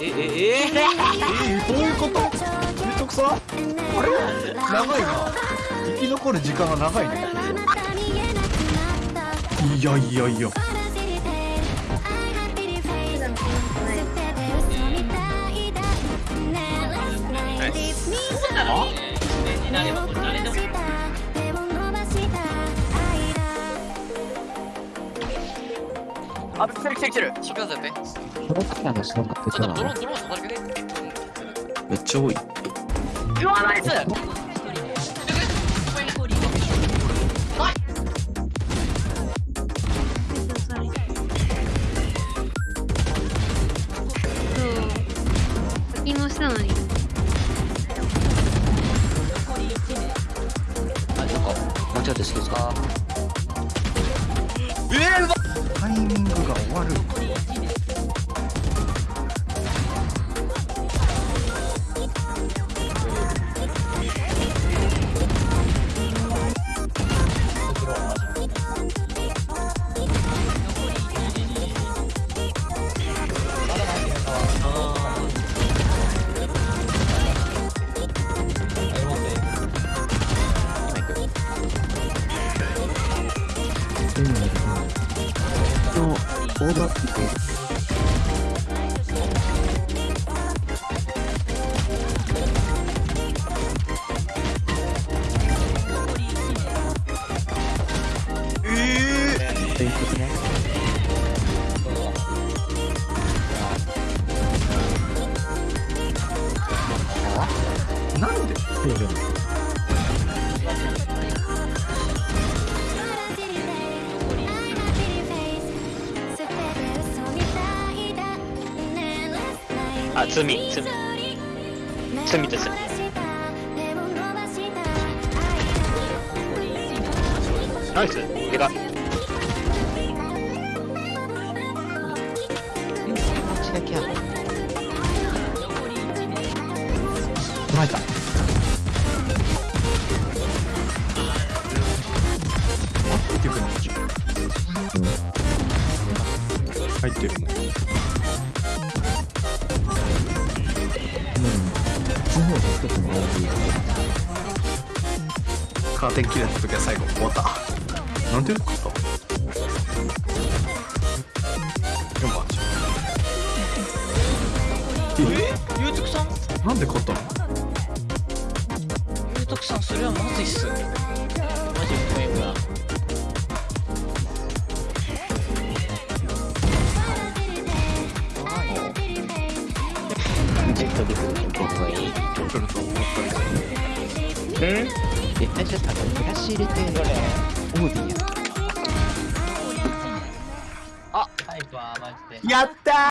ええええ？えどういうこと？ゆうとくさん？あれ？長いな。生き残る時間が長いね。いやいやいや。にあ来てる来てる来てる。引っかかってトロッカーのその格ちょっとドローンドローンさせてくれめっちゃ多い。うわナイス。そう。課金もしたのに。あ、なんか、間違って好きですか？タイミングが終わるの、オーバーピック。ということね。なんであ罪罪。罪ですナイス。でかちだけは、まいた。入ってくるの。入ってるの方が一つのオーバーカーテン切れた時は最後。終わったなんで勝った4番え？ゆうとくさん？なんで勝ったの？ゆうとくさんそれはまずいっすジェットで来ると僕はいい。来ると思ったけどうん絶対ちょっとあの、ブラシ入れて、オーディや。あタイプはマジでやったー